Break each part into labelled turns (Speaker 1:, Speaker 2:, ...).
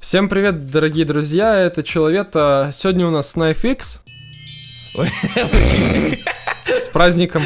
Speaker 1: Всем привет, дорогие друзья, это Человека. Сегодня у нас KnifeX. С праздником.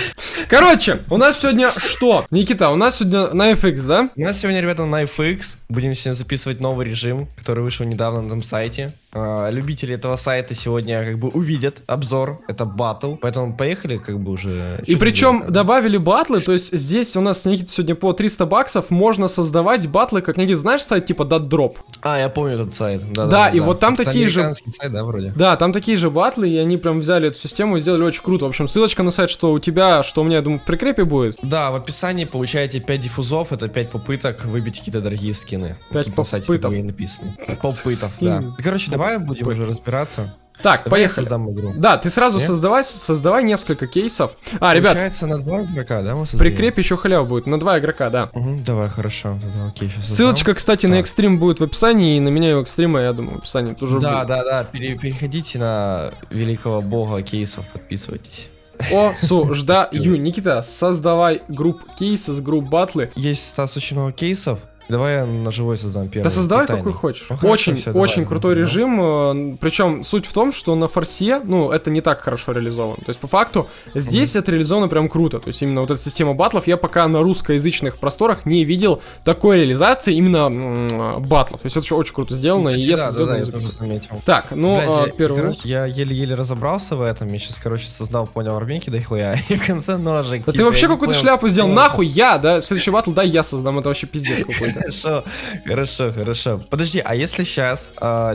Speaker 1: Короче, у нас сегодня что? Никита, у нас сегодня KnifeX, да?
Speaker 2: У нас сегодня, ребята, KnifeX. Будем сегодня записывать новый режим, который вышел недавно на этом сайте. А, любители этого сайта сегодня как бы увидят обзор. Это батл. Поэтому поехали как бы уже.
Speaker 1: И причем добавили батлы, то есть здесь у нас, Никита, сегодня по 300 баксов можно создавать батлы, как, Никита, знаешь сайт типа Dot
Speaker 2: А, я помню этот сайт.
Speaker 1: Да, да, и вот там
Speaker 2: Это
Speaker 1: такие же...
Speaker 2: сайт, да, вроде?
Speaker 1: Да, там такие же батлы, и они прям взяли эту систему и сделали очень круто. В общем, ссылочка на сайт, что у тебя, что у меня, я думаю, в прикрепе будет.
Speaker 2: Да, в описании получаете 5 диффузов, это 5 попыток выбить какие-то дорогие скины.
Speaker 1: 5
Speaker 2: Вот на сайте
Speaker 1: попытов.
Speaker 2: такое и написано. Попытов, да. Короче, давай будем уже разбираться.
Speaker 1: Так,
Speaker 2: Давай я
Speaker 1: поехали.
Speaker 2: создам игру.
Speaker 1: Да, ты сразу
Speaker 2: Нет?
Speaker 1: создавай, создавай несколько кейсов. А, ребят,
Speaker 2: Получается на два игрока, да, мы создаем?
Speaker 1: прикрепе еще халява будет, на два игрока, да.
Speaker 2: Мгм, давай, хорошо. Тогда, окей,
Speaker 1: Ссылочка, кстати, на
Speaker 2: Так.
Speaker 1: экстрим будет в описании, и на меня и экстрима, я думаю, в описании тоже
Speaker 2: Да,
Speaker 1: будет.
Speaker 2: да, да, пере- переходите на великого бога кейсов, подписывайтесь.
Speaker 1: О, су, жда, ю, Никита, создавай групп кейсы с групп батлы.
Speaker 2: Есть, Стас, очень много кейсов. Давай я на живой создам первый.
Speaker 1: Да создавай
Speaker 2: Питание.
Speaker 1: какой хочешь.
Speaker 2: Ну, хорошо,
Speaker 1: очень,
Speaker 2: давай,
Speaker 1: очень крутой
Speaker 2: ну,
Speaker 1: режим. Причем суть в том, что на форсе, ну, это не так хорошо реализовано. То есть, по факту, здесь это реализовано прям круто. То есть, именно вот эта система батлов, я пока на русскоязычных просторах не видел такой реализации именно м, батлов. То есть, это очень круто сделано.
Speaker 2: Кстати,
Speaker 1: и если
Speaker 2: да, да, да, я тоже заметил.
Speaker 1: Так, ну,
Speaker 2: Блядь,
Speaker 1: а,
Speaker 2: я,
Speaker 1: первый
Speaker 2: я еле-еле разобрался в этом. Я сейчас, короче, создал, понял, армейки да хуя. И в конце ножик.
Speaker 1: Да ты
Speaker 2: типа,
Speaker 1: вообще какую-то шляпу сделал. Нахуй я, да? Следующий батл, да, я создам. Это вообще пиздец какой-то.
Speaker 2: Хорошо, хорошо, хорошо. Подожди, а если сейчас,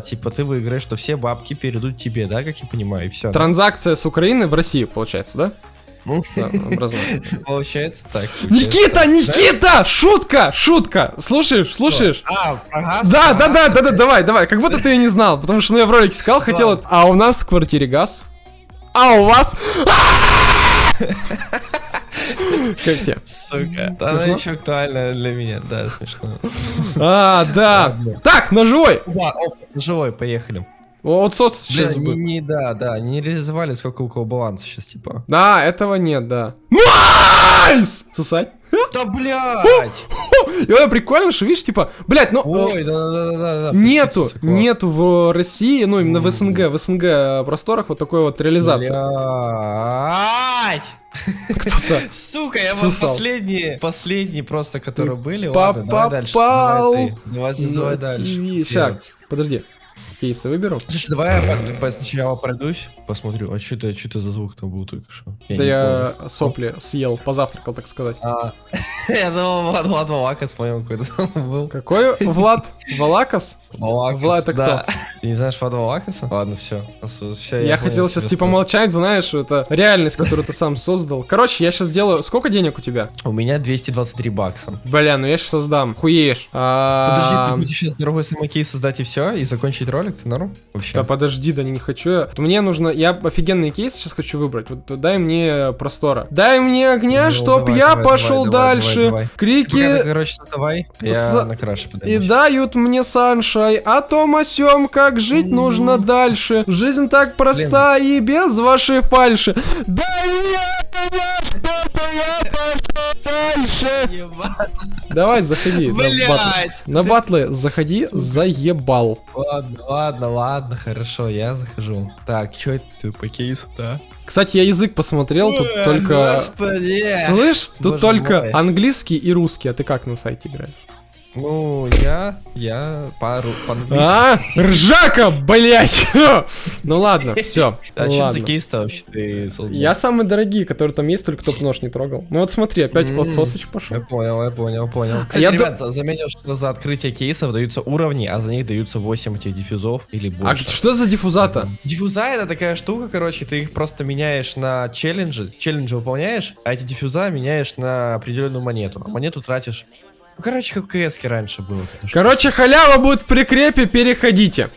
Speaker 2: типа, ты выиграешь, то все бабки перейдут тебе, да, как я понимаю, и все.
Speaker 1: Транзакция с Украины в Россию, получается, да?
Speaker 2: Ну,
Speaker 1: Да,
Speaker 2: получается так. получается
Speaker 1: Никита,
Speaker 2: так.
Speaker 1: Никита! Шутка, шутка! Слушаешь, слушаешь?
Speaker 2: А?
Speaker 1: Да, да, да, да, да, давай, давай. Как будто ты и не знал, потому что ну, я в ролике сказал, хотел. А у нас в квартире газ. А у вас. Как тебе?
Speaker 2: Сука, да она еще актуальна для меня, да, смешно.
Speaker 1: А, да. Так, ножевой.
Speaker 2: Да, живой, поехали.
Speaker 1: Вот сос сейчас
Speaker 2: Блин,
Speaker 1: будет.
Speaker 2: не, не- да, да, не реализовали, сколько у кого баланса сейчас, типа.
Speaker 1: Да, этого нет, да. Nice! Сосать.
Speaker 2: Да, блядь!
Speaker 1: И это прикольно, что видишь, типа, блядь, ну...
Speaker 2: Ой, да, да, да, да.
Speaker 1: Нету, нету в России, ну именно в СНГ, в СНГ просторах вот такой вот реализации.
Speaker 2: Блядь!
Speaker 1: Кто-то
Speaker 2: Сука, я вам последние, последние просто, которые были. Давай дальше.
Speaker 1: попал
Speaker 2: Давай ты. Давай дальше.
Speaker 1: TV.
Speaker 2: Вперед.
Speaker 1: Щас, подожди. Кейсы выберу.
Speaker 2: Слушай, давай я по- сначала пройдусь, посмотрю, а что это, что это за звук там был только что?
Speaker 1: да я сопли съел, позавтракал, так сказать.
Speaker 2: А, я думал, Влад, Влад Валакас, понял, какой-то там был.
Speaker 1: Какой Влад? Валакас?
Speaker 2: Валакас,
Speaker 1: Влад, это
Speaker 2: да. Ты не знаешь Влада Валакаса? Ладно, все. все
Speaker 1: Я, хотел сейчас типа молчать, знаешь, это реальность, которую ты сам создал. Короче, я сейчас сделаю... Сколько денег у тебя?
Speaker 2: У меня 223 бакса.
Speaker 1: Бля, ну я сейчас создам. Хуеешь. А,
Speaker 2: Подожди, ты хочешь сейчас дорогой самокей создать и все, и закончить ролик? Ты норм? Вообще?
Speaker 1: Да подожди, да не хочу я. Мне нужно, я офигенный кейс сейчас хочу выбрать. Вот дай мне простора. Дай мне огня,
Speaker 2: Ну,
Speaker 1: чтоб я пошел дальше. Крики
Speaker 2: короче, создавай. Я на краше
Speaker 1: и
Speaker 2: подойду.
Speaker 1: дают мне саншай о том о сём, как жить нужно дальше. Жизнь так проста и без вашей фальши. Мне огня, чтоб я пошел дальше. Давай, заходи.
Speaker 2: Блять!
Speaker 1: На батлы заходи, заебал.
Speaker 2: Ладно, ладно, ладно, хорошо, я захожу. Так, что это по кейсу-то?
Speaker 1: Кстати, я язык посмотрел, тут
Speaker 2: Ой,
Speaker 1: только...
Speaker 2: Господи!
Speaker 1: Слышь, тут только английский и русский, а ты как на сайте играешь?
Speaker 2: Ну, я, я пару.
Speaker 1: А, ржака, блять! Ну ладно, все.
Speaker 2: А что за кейс-то вообще ты создал?
Speaker 1: Я самые дорогие, которые там есть, только топ нож не трогал. Ну вот смотри, опять
Speaker 2: М.
Speaker 1: от сосыч
Speaker 2: Я
Speaker 1: пошел.
Speaker 2: понял, я понял, понял. Кстати,
Speaker 1: я
Speaker 2: заметил, что за открытие кейсов даются уровни, а за них даются 8 этих диффузов или
Speaker 1: А
Speaker 2: больше.
Speaker 1: что за диффузата?
Speaker 2: Диффуза это такая штука, короче, ты их просто меняешь на челленджи, челленджи выполняешь, а эти диффуза меняешь на определенную монету. А монету тратишь. Короче, как в КС раньше было.
Speaker 1: Короче, халява будет в прикрепе, переходите.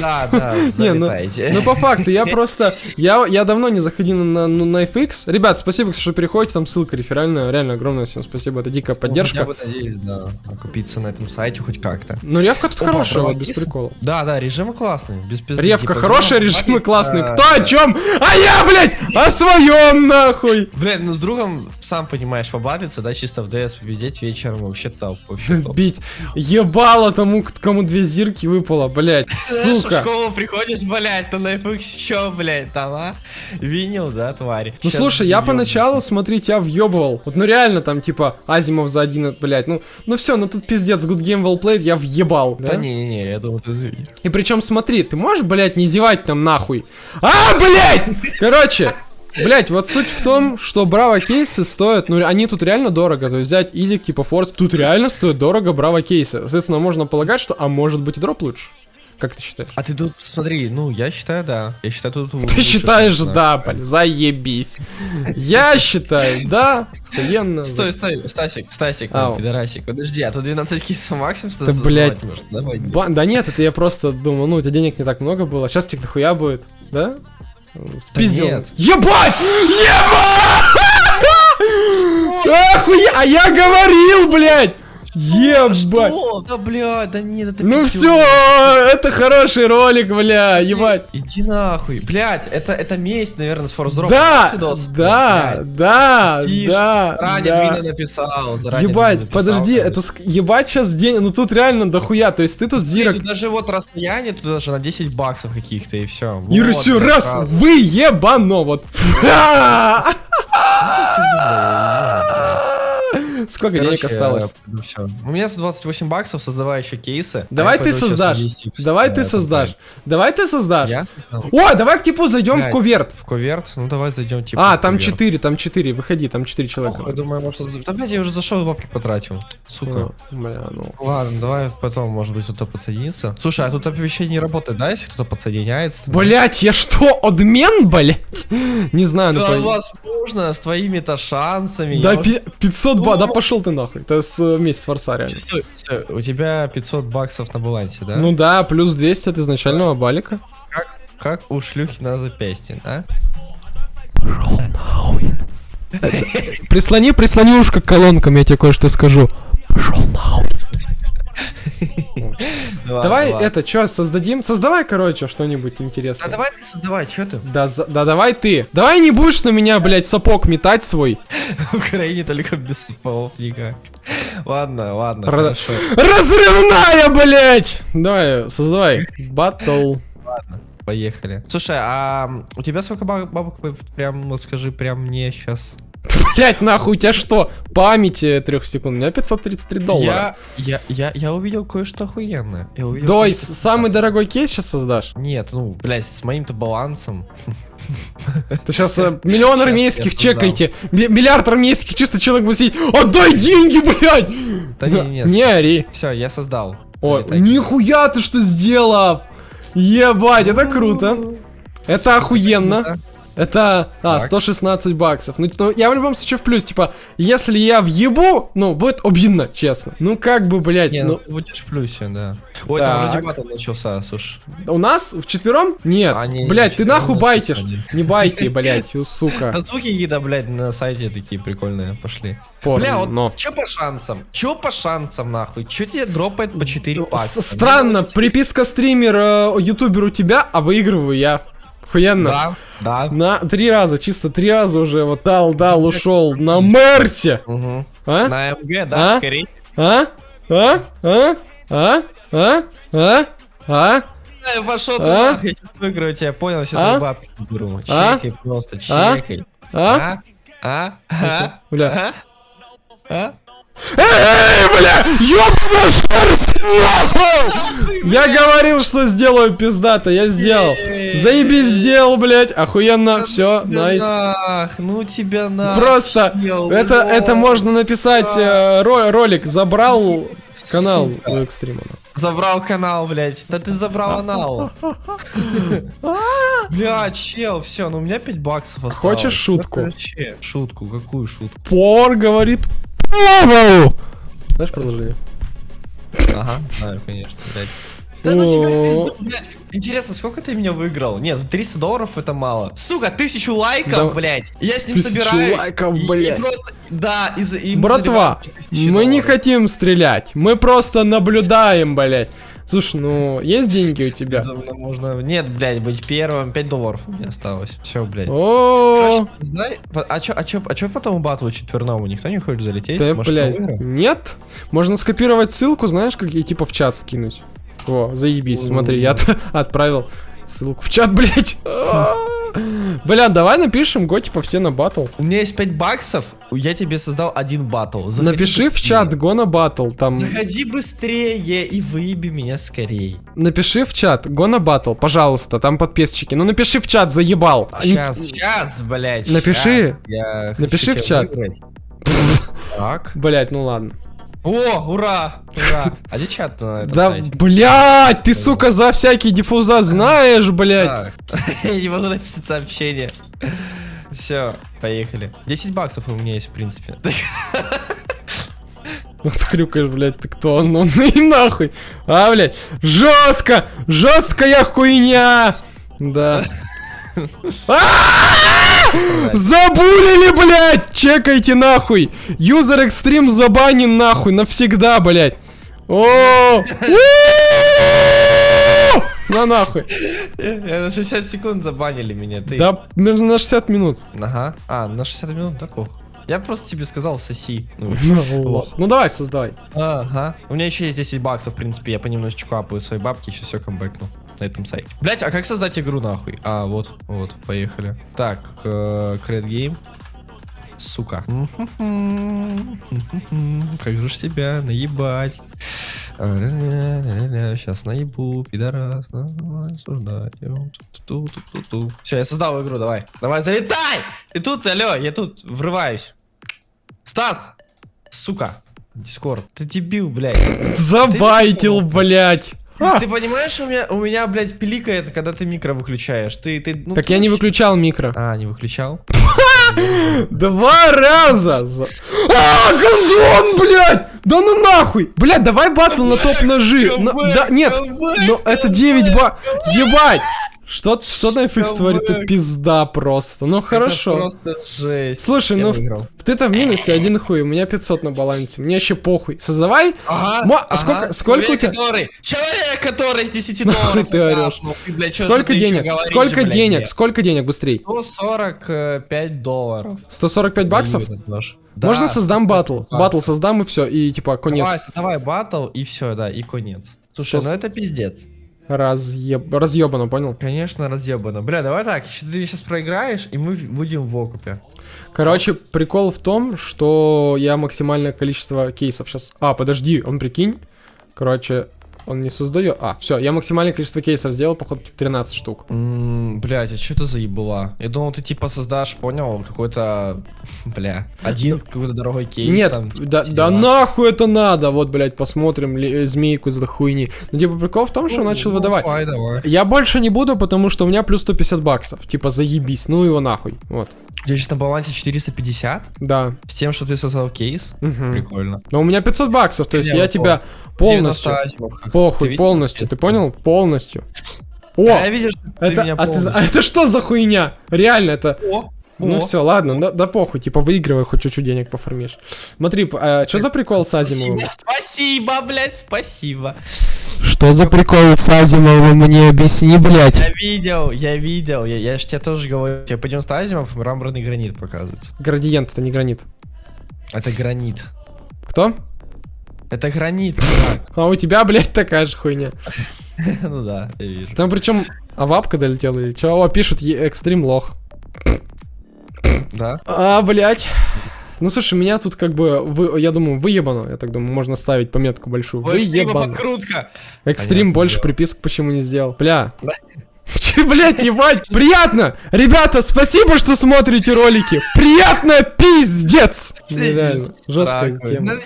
Speaker 2: Да, да,
Speaker 1: ну,
Speaker 2: залетайте.
Speaker 1: ну по факту, я просто, я, я давно не заходил на, ну, FX. Ребят, спасибо, что переходите, там ссылка реферальная, реально огромное всем спасибо, это дикая
Speaker 2: Ну,
Speaker 1: поддержка.
Speaker 2: хотя бы надеюсь, да, окупиться на этом сайте хоть как-то.
Speaker 1: Ну ревка тут хорошая, без прикола.
Speaker 2: Да, да, режимы классные, без пизды.
Speaker 1: Ревка
Speaker 2: Типа,
Speaker 1: хорошая,
Speaker 2: другом
Speaker 1: режимы классные. Кто о чем? А я, блядь, о своем нахуй.
Speaker 2: Блин, ну с другом, сам понимаешь, побатлиться, да, чисто в ДС победить вечером вообще топ, вообще топ.
Speaker 1: Бить. Ебало тому, кому две зирки выпало, блядь,
Speaker 2: Знаешь, в школу приходишь, блядь, то на FX чё, блядь, там, а? Винил, да, тварь?
Speaker 1: Ну
Speaker 2: Щас
Speaker 1: слушай, я
Speaker 2: будем
Speaker 1: поначалу, смотри, тебя въебывал. Вот ну реально там типа Азимов за один, блядь. Ну, ну все, ну тут пиздец, good game well played, я въебал.
Speaker 2: Да не-не-не, я думаю, ты...
Speaker 1: И причем смотри, ты можешь, блядь, не зевать там нахуй. А, блядь! Короче, Блять, вот суть в том, что Браво кейсы стоят, ну они тут реально дорого, то есть взять изик типа Форс, тут реально стоит дорого Браво кейсы. Соответственно, можно полагать, что, а может быть и дроп лучше. Как ты считаешь?
Speaker 2: А ты тут, смотри, ну, я считаю, да. Я считаю, тут...
Speaker 1: Ты считаешь, да, блин, заебись. Я считаю, да, охуенно.
Speaker 2: Стой, стой, Стасик, Стасик, пидорасик, подожди, а тут 12 кейсов максимум
Speaker 1: Да, блядь. да нет, это я просто думал, ну, у тебя денег не так много было, сейчас тебе дохуя будет, да? Спиздил.
Speaker 2: нет.
Speaker 1: Ебать! Ебать! Охуя! А я говорил, блядь! Ебать!
Speaker 2: Что? Да, блядь, да нет, это
Speaker 1: Ну все, это хороший ролик, бля, ебать.
Speaker 2: Иди нахуй. Блядь, это, это месть, наверное, с Drop.
Speaker 1: Да, да, да, да, да.
Speaker 2: Двина написал, заранее
Speaker 1: Ебать, подожди, это ск- ебать сейчас день, ну тут реально дохуя, то есть ты тут зирок.
Speaker 2: Даже вот расстояние, тут даже на 10 баксов каких-то и все.
Speaker 1: Юра, все, раз, вы ебано, вот. Сколько денег осталось?
Speaker 2: Все. У меня 128 баксов, создавай еще кейсы.
Speaker 1: Давай
Speaker 2: Я
Speaker 1: ты создашь. Давай
Speaker 2: да,
Speaker 1: ты создашь. Давай ты создашь. О, давай к типу зайдем в куверт.
Speaker 2: В коверт? Ну давай зайдем типа.
Speaker 1: А, там
Speaker 2: куверт.
Speaker 1: 4, там 4, выходи, там 4
Speaker 2: Ох,
Speaker 1: человека.
Speaker 2: я думаю, может... Да, блядь, я уже зашел и бабки потратил. Сука.
Speaker 1: Ну, Бля, ну.
Speaker 2: Ладно, давай потом, может быть, кто-то подсоединится. Слушай, а тут оповещение не работает, да, если кто-то подсоединяется?
Speaker 1: Блять, я что, адмен, блять? Не знаю, ну
Speaker 2: Да, возможно, с твоими-то шансами.
Speaker 1: Да,
Speaker 2: я уж-
Speaker 1: пи- 500 ба, да пошел ты нахуй. Это с э, месяц форса реально.
Speaker 2: Стой, стой, у тебя 500 баксов на балансе, да?
Speaker 1: Ну да, плюс 200 от изначального балика.
Speaker 2: как, как у шлюхи на запястье, да?
Speaker 1: Прислони, прислони ушко к колонкам, я тебе кое-что скажу. Пошел нахуй. Давай это, что, создадим? Создавай, короче, что-нибудь
Speaker 2: Да
Speaker 1: интересное.
Speaker 2: давай ты создавай, что ты?
Speaker 1: Да, за- да давай ты. Давай не будешь на меня, блядь, сапог метать свой.
Speaker 2: В Украине только без сапогов никак. Ладно, ладно,
Speaker 1: Про-
Speaker 2: хорошо.
Speaker 1: Разрывная, блядь! Давай, создавай. Батл.
Speaker 2: Поехали. Слушай, а у тебя сколько ба- бабок, прям, вот скажи, прям мне сейчас...
Speaker 1: Блять, нахуй, у тебя что? Памяти трех секунд. У меня 533 доллара.
Speaker 2: Я, я, я, я увидел кое-что охуенное. Я увидел
Speaker 1: с- самый дорогой кейс сейчас создашь.
Speaker 2: Нет, ну, блядь, с моим-то балансом.
Speaker 1: Ты сейчас миллион
Speaker 2: Щас
Speaker 1: армейских чекайте. Ми- Миллиард армейских, чисто человек будет сидеть. Отдай деньги, блядь!
Speaker 2: Да не, не,
Speaker 1: Не ори.
Speaker 2: Все, я создал.
Speaker 1: О, нихуя ты что сделал! Ебать, это круто. Это охуенно. Это, а,
Speaker 2: Так.
Speaker 1: 116 баксов. Ну, ну, я в любом случае в плюс, типа, если я въебу, ну, будет обидно, честно. Ну, как бы, блядь,
Speaker 2: Не,
Speaker 1: ну,
Speaker 2: ну ты будешь в плюсе, да. Ой, там
Speaker 1: Так.
Speaker 2: вроде батл начался, слушай.
Speaker 1: у нас в четвером? Нет.
Speaker 2: А, не,
Speaker 1: блядь, ты нахуй байтишь. Не байте, блядь, сука.
Speaker 2: А звуки гида, блядь, на сайте такие прикольные пошли.
Speaker 1: Порно,
Speaker 2: Бля, вот
Speaker 1: но.
Speaker 2: чё по шансам? Чё по шансам, нахуй? Чё тебе дропает по 4 бакса?
Speaker 1: С- Странно, приписка стример, э, ютубер у тебя, а выигрываю я. Охуенно.
Speaker 2: Да, да.
Speaker 1: На три раза, чисто три раза уже вот дал, дал, ушел на Мерсе.
Speaker 2: Угу.
Speaker 1: А?
Speaker 2: На МГ, да,
Speaker 1: А?
Speaker 2: скорее.
Speaker 1: А? А? А? А? А? А? А?
Speaker 2: Э, Пошел ты
Speaker 1: А?
Speaker 2: нахуй, я выиграю тебя, понял, все
Speaker 1: А?
Speaker 2: твои бабки заберу.
Speaker 1: А?
Speaker 2: Чекай просто,
Speaker 1: А?
Speaker 2: чекай.
Speaker 1: А?
Speaker 2: А? А?
Speaker 1: Бля.
Speaker 2: А? А?
Speaker 1: Эй, бля! Ёбаный шерсть, нахуй! Я говорил, что сделаю пиздато, я сделал. Заебись сделал, блядь. Охуенно, все, найс.
Speaker 2: ну тебя на.
Speaker 1: Просто это, это можно написать э, ро- ролик. Забрал канал у экстрима.
Speaker 2: Забрал канал, блядь. Да ты забрал канал. Бля, чел, все, ну у меня 5 баксов осталось.
Speaker 1: Хочешь шутку?
Speaker 2: Шутку, какую шутку?
Speaker 1: Пор говорит Павел. Знаешь продолжение?
Speaker 2: Ага, знаю, конечно, блядь. Да ну тебя в пизду, блядь. Интересно, сколько ты меня выиграл? Нет, 300 долларов это мало. Сука, тысячу лайков,
Speaker 1: Да.
Speaker 2: блядь. Я с ним
Speaker 1: Тысячу
Speaker 2: собираюсь.
Speaker 1: лайков,
Speaker 2: и- и
Speaker 1: блядь.
Speaker 2: просто, да, и, за- и мы
Speaker 1: Братва, мы не
Speaker 2: долларов.
Speaker 1: хотим стрелять, мы просто наблюдаем, блядь. Слушай, ну, есть деньги у тебя?
Speaker 2: Безумно можно. Нет, блядь, быть первым. 5 долларов у меня осталось. Все, блядь.
Speaker 1: О,
Speaker 2: знай- а чё, а чё, а чё потом у батла четверному? Никто не хочет залететь?
Speaker 1: да,
Speaker 2: Может,
Speaker 1: блядь, нет? Можно скопировать ссылку, знаешь, как и типа в чат скинуть. О, заебись, смотри, я от- отправил ссылку в чат, блядь. Бля, давай напишем, го типа все на батл.
Speaker 2: У меня есть 5 баксов, я тебе создал один батл. Заходи
Speaker 1: Напиши в
Speaker 2: быстрее.
Speaker 1: чат го на батл, там.
Speaker 2: Заходи быстрее и выеби меня скорей.
Speaker 1: Напиши в чат го на батл, пожалуйста, там подписчики. Ну напиши в чат, заебал. А не-
Speaker 2: Сейчас, сейчас, блядь.
Speaker 1: Напиши.
Speaker 2: хочу
Speaker 1: Напиши в чат.
Speaker 2: выиграть. Так.
Speaker 1: Блять, ну ладно.
Speaker 2: О, ура, ура. А где чат на этом
Speaker 1: Да,
Speaker 2: сайте?
Speaker 1: блять, ты, сука, за всякие диффуза знаешь.
Speaker 2: Я не могу написать сообщение. Все, поехали. 10 баксов у меня есть, в принципе.
Speaker 1: Ну ты хрюкаешь, блядь, ты кто? Ну и нахуй. А, блядь, жестко, жесткая хуйня. Да. Забулили, блядь! Чекайте нахуй! Юзер экстрим забанен нахуй навсегда, блядь! О! На нахуй!
Speaker 2: Я На 60 секунд забанили меня, ты.
Speaker 1: Да, на 60 минут.
Speaker 2: Ага. А, на 60 минут, да пох. Я просто тебе сказал, соси. Ну,
Speaker 1: Лох. Ну давай, создавай.
Speaker 2: Ага. У меня еще есть 10 баксов, в принципе, я понемножечку апаю свои бабки, еще все камбэкну на этом сайте. Блять, а как создать игру нахуй? А, вот, вот, поехали. Так, э, Create Game. Сука. Как же ж тебя наебать? Сейчас наебу, пидорас. Все, я создал игру, давай. Давай, залетай! И тут, алло, я тут врываюсь. Стас! Сука. Дискорд. Ты дебил, блядь.
Speaker 1: Забайтил, блядь. А,
Speaker 2: Ты понимаешь, у меня, у меня, блядь, пиликает, когда ты микро выключаешь. Ты, ты, ну,
Speaker 1: Так
Speaker 2: ты
Speaker 1: я не выключал микро.
Speaker 2: А, не выключал?
Speaker 1: Два раза! за- А, газон, блядь! Да ну нахуй! Блядь, давай батл на топ-ножи! Да, нет! Ну, это 9 ба... Ебать! Что, что на FX творит? Это пизда просто. Ну, хорошо.
Speaker 2: Это просто жесть.
Speaker 1: Слушай,
Speaker 2: Я
Speaker 1: ну,
Speaker 2: выиграл.
Speaker 1: ты-то в минусе один хуй, у меня 500 на балансе. Мне вообще похуй. Создавай.
Speaker 2: Ага,
Speaker 1: Мо-
Speaker 2: ага.
Speaker 1: сколько- сколько у
Speaker 2: Человек,
Speaker 1: тебя-
Speaker 2: Который, человек, который с 10
Speaker 1: Нахуй
Speaker 2: долларов
Speaker 1: ты орешь?
Speaker 2: ляпнул. Ты, блядь,
Speaker 1: Сколько денег?
Speaker 2: говоришь,
Speaker 1: Сколько
Speaker 2: блядь,
Speaker 1: денег?
Speaker 2: мне?
Speaker 1: Сколько денег? Быстрей.
Speaker 2: 145 долларов.
Speaker 1: 145 баксов?
Speaker 2: Нож.
Speaker 1: Можно
Speaker 2: Да,
Speaker 1: создам
Speaker 2: 145
Speaker 1: батл. Батл создам и все. И типа конец.
Speaker 2: Давай, создавай батл и все, да, и конец. Слушай,
Speaker 1: Что
Speaker 2: ну это пиздец.
Speaker 1: Разъеб... Разъебано, понял?
Speaker 2: Конечно, разъебано. Бля, давай так, ты сейчас проиграешь, и мы будем в окупе.
Speaker 1: Короче, прикол в том, что я максимальное количество кейсов сейчас... А, подожди, он прикинь. Короче, он не создает... А, все, я максимальное количество кейсов сделал, походу, 13 штук.
Speaker 2: Ммм, блядь, а что это за ебала? Я думал, ты типа создашь, понял, какой-то, бля, один какой-то дорогой кейс
Speaker 1: Нет,
Speaker 2: там.
Speaker 1: да,
Speaker 2: все
Speaker 1: да
Speaker 2: дела.
Speaker 1: нахуй это надо. Вот, блядь, посмотрим ли- э, змейку за хуйни. Ну, типа, прикол в том, что
Speaker 2: Ну,
Speaker 1: начал
Speaker 2: ну,
Speaker 1: выдавать.
Speaker 2: Давай, давай.
Speaker 1: Я больше не буду, потому что у меня плюс 150 баксов. Типа, заебись, ну его нахуй. Вот,
Speaker 2: У тебя сейчас на балансе 450,
Speaker 1: да.
Speaker 2: с тем, что ты создал кейс.
Speaker 1: Мгм.
Speaker 2: Прикольно.
Speaker 1: Но у меня 500 баксов, то есть я
Speaker 2: ну,
Speaker 1: тебя полностью...
Speaker 2: 90 азимов, как-
Speaker 1: Похуй,
Speaker 2: ты видел?
Speaker 1: полностью, ты понял? Полностью. О,
Speaker 2: Да, я видел, что ты
Speaker 1: это,
Speaker 2: меня
Speaker 1: а, ты- а это что за хуйня? Реально, это...
Speaker 2: О,
Speaker 1: Ну
Speaker 2: о.
Speaker 1: все, ладно, да, да похуй, типа выигрывай, хоть чуть-чуть денег пофармишь. Смотри, что за прикол с Азимовым?
Speaker 2: Спасибо, спасибо, блядь, спасибо.
Speaker 1: Что за прикол с Азимовым, мне объясни, блядь.
Speaker 2: Я видел, я видел, я, я ж тебе тоже говорю. Я пойдем с Азимов, мраморный гранит показывается.
Speaker 1: Градиент, это не гранит.
Speaker 2: Это гранит.
Speaker 1: Кто?
Speaker 2: Это гранит, чувак.
Speaker 1: А у тебя, блядь, такая же хуйня.
Speaker 2: Ну да, я вижу.
Speaker 1: Там причем авапка долетела или чё? О, пишут, экстрим лох.
Speaker 2: Да?
Speaker 1: А, блядь. Ну слушай, меня тут как бы, вы, я думаю, выебано, я так думаю, можно ставить пометку большую. Выебано.
Speaker 2: подкрутка.
Speaker 1: Экстрим
Speaker 2: Понятно,
Speaker 1: больше
Speaker 2: дело.
Speaker 1: приписок почему не сделал. Бля.
Speaker 2: Да.
Speaker 1: Че, блядь, ебать? Приятно! Ребята, спасибо, что смотрите ролики. Приятно, пиздец! Ну, Реально, жесткая тема.
Speaker 2: Надо,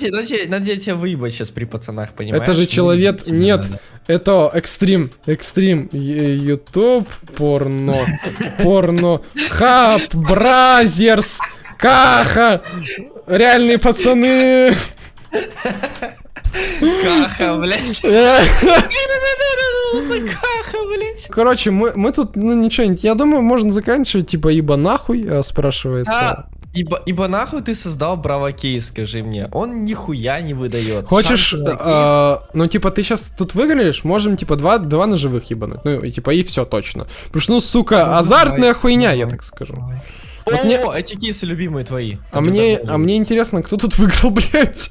Speaker 2: надо, тебя выебать сейчас при пацанах, понимаешь?
Speaker 1: Это же
Speaker 2: Ну,
Speaker 1: человек... Нет, это экстрим. Экстрим. Ю- Ютуб, порно. Порно. Хаб, Brazzers, Каха. Реальные пацаны.
Speaker 2: Каха, блядь. Каха, блядь.
Speaker 1: Короче, мы, мы тут, ну ничего, не- я думаю, можно заканчивать, типа, ибо нахуй, э, спрашивается.
Speaker 2: А, ибо, ибо нахуй ты создал Браво кейс, скажи мне. Он нихуя не выдает.
Speaker 1: Хочешь, э, ну, типа, ты сейчас тут выиграешь, можем, типа, два, два ножевых ебануть. Ну, и, типа, и все точно. Потому что, ну, сука,
Speaker 2: Ну,
Speaker 1: азартная
Speaker 2: давай,
Speaker 1: хуйня, я
Speaker 2: давай.
Speaker 1: так скажу.
Speaker 2: О,
Speaker 1: Вот мне-
Speaker 2: эти кейсы любимые твои.
Speaker 1: А мне, а мне интересно, кто тут выиграл, блядь?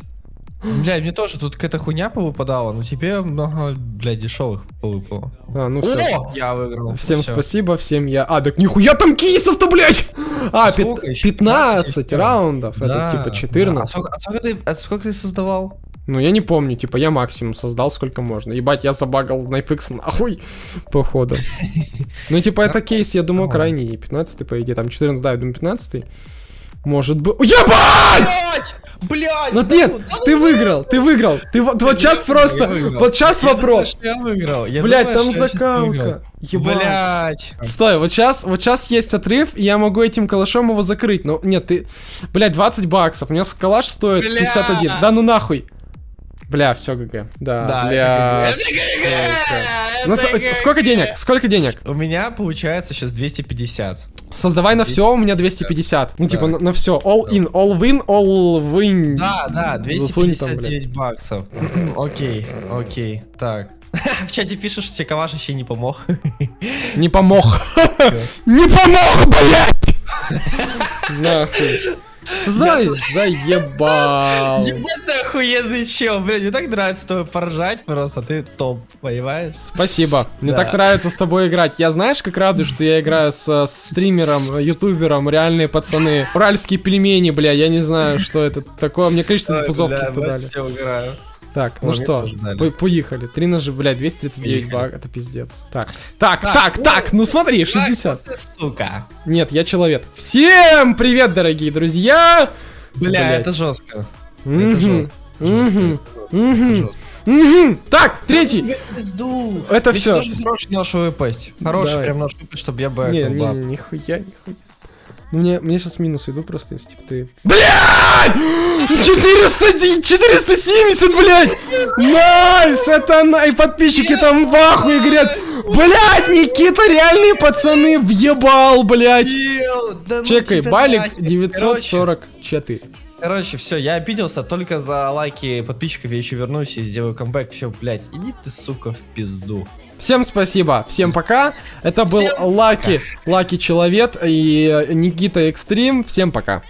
Speaker 2: Бля, мне тоже тут какая-то хуйня повыпадала, но тебе много, бля, дешевых повыпало.
Speaker 1: А, ну все.
Speaker 2: О, я выиграл.
Speaker 1: Всем
Speaker 2: Всё.
Speaker 1: спасибо, всем я... А, так нихуя там кейсов-то, блядь! А,
Speaker 2: Сколько ещё?
Speaker 1: 15
Speaker 2: 15
Speaker 1: раундов, это
Speaker 2: Да,
Speaker 1: типа
Speaker 2: да.
Speaker 1: 14.
Speaker 2: А сколько, а сколько ты, а сколько ты создавал?
Speaker 1: Ну, я не помню, типа, я максимум создал сколько можно. Ебать, я забагал на FX нахуй, походу. Ну, типа, это кейс, я думаю, крайний, 15 по идее, там 14, да, я думаю, 15 Может быть... Ебать!
Speaker 2: Блять! Блять!
Speaker 1: Ну нет, ты выиграл, ты выиграл. Ты вот, вот сейчас просто, вот сейчас вопрос.
Speaker 2: Я выиграл. Я
Speaker 1: Блять, там закалка. Ебать.
Speaker 2: Блять.
Speaker 1: Стой, вот сейчас, вот сейчас есть отрыв, и я могу этим калашом его закрыть. Но нет, ты, блядь, 20 баксов. У меня калаш стоит
Speaker 2: Бля.
Speaker 1: 51. Да ну нахуй. Бля, все ГГ. Да,
Speaker 2: Да,
Speaker 1: бля.
Speaker 2: это ГГ.
Speaker 1: Ну, сколько денег? Сколько денег?
Speaker 2: У меня получается сейчас 250.
Speaker 1: Создавай на все, у меня 250. Ну, типа,
Speaker 2: Да.
Speaker 1: на, все. All in, all win, all win.
Speaker 2: Да, да,
Speaker 1: Засунь там,
Speaker 2: 259 баксов. Окей, окей. Так. В чате пишут, что тебе Каваш еще не помог.
Speaker 1: Не помог. Не помог, блядь! Нахуй. Знай, заебал.
Speaker 2: Ебать ты охуенный чел, блядь, мне так нравится с тобой поржать просто, ты топ, понимаешь?
Speaker 1: Спасибо. Мне так нравится с тобой играть. Я знаешь, как радуюсь, что я играю с э, стримером, ютубером, реальные пацаны. Уральские пельмени, бля, я не знаю, что это такое. Мне количество диффузов каких-то дали.
Speaker 2: Все.
Speaker 1: Так, ну
Speaker 2: мне
Speaker 1: что, по- поехали. Три ножи, блядь, 239
Speaker 2: Поехали.
Speaker 1: баг, это пиздец. Так, так, так,
Speaker 2: Так,
Speaker 1: так,
Speaker 2: о,
Speaker 1: ну смотри, 60.
Speaker 2: Ах, ты, сука.
Speaker 1: Нет, я человек. Всем привет, дорогие друзья!
Speaker 2: Бля,
Speaker 1: Блядь.
Speaker 2: это жестко. Это жестко.
Speaker 1: Так, третий. Это
Speaker 2: должен хороший нож выпасть. Хороший прям нож выпасть, чтобы я бы
Speaker 1: Не, не, нихуя, нихуя. Ну, Мне, мне сейчас минус иду просто, если типа ты... Блядь! 400, 470, блядь! Nice! Это на... И подписчики там в ахуе говорят, блядь, Никита, реальные пацаны, въебал, блядь!
Speaker 2: Да ну
Speaker 1: Чекай, балик
Speaker 2: нафиг.
Speaker 1: 944.
Speaker 2: Короче, все, я обиделся только за лайки подписчиков, я еще вернусь и сделаю камбэк. Все, блядь, иди ты, сука, в пизду.
Speaker 1: Всем спасибо, всем пока. Это был
Speaker 2: Всем
Speaker 1: Лаки, Лаки Человек и Никита Экстрим. Всем пока.